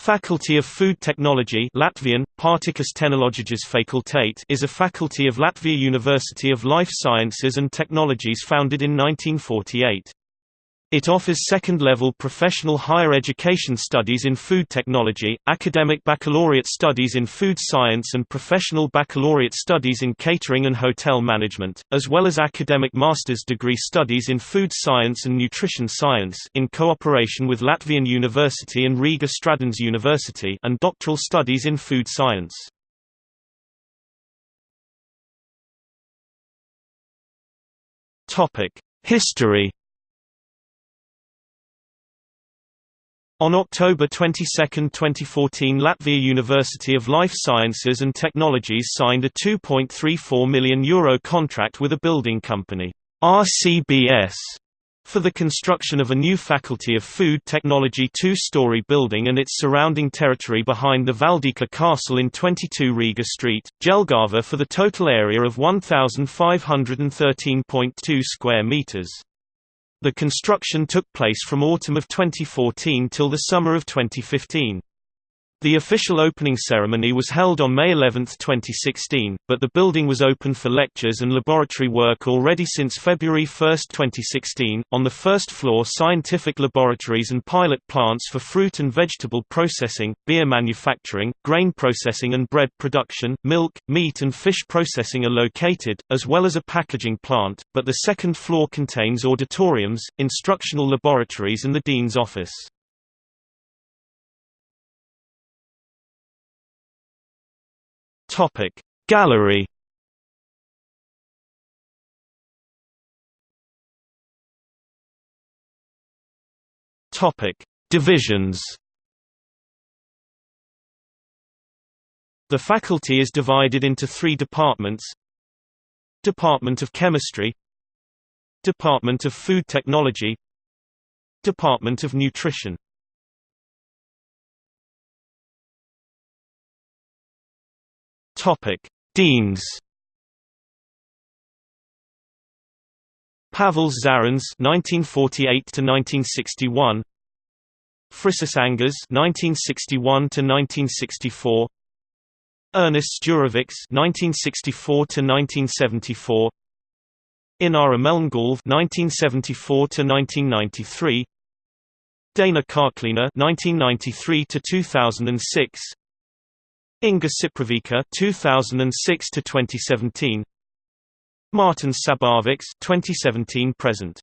Faculty of Food Technology Latvian, tehnoloģijas fakultāte is a faculty of Latvia University of Life Sciences and Technologies founded in 1948. It offers second-level professional higher education studies in food technology, academic baccalaureate studies in food science and professional baccalaureate studies in catering and hotel management, as well as academic master's degree studies in food science and nutrition science in cooperation with Latvian University and Riga Stradiņš University and doctoral studies in food science. History On October 22, 2014 Latvia University of Life Sciences and Technologies signed a €2.34 million Euro contract with a building company, RCBS, for the construction of a new Faculty of Food Technology two-story building and its surrounding territory behind the Valdeka Castle in 22 Riga Street, Jelgava for the total area of 1,513.2 square meters. The construction took place from autumn of 2014 till the summer of 2015. The official opening ceremony was held on May 11, 2016, but the building was open for lectures and laboratory work already since February 1, 2016. On the first floor, scientific laboratories and pilot plants for fruit and vegetable processing, beer manufacturing, grain processing and bread production, milk, meat, and fish processing are located, as well as a packaging plant, but the second floor contains auditoriums, instructional laboratories, and the dean's office. Topic. Gallery Topic. Divisions The faculty is divided into three departments. Department of Chemistry. Department of Food Technology. Department of Nutrition Topic: Deans. Pavel Zarins (1948–1961), Frisis Angers (1961–1964), Ernests Jurovics (1964–1974), Inara Melngalve (1974–1993), Dana Karklina (1993–2006), Inga Ciproviča 2006 to 2017 Martin Šabovics 2017 present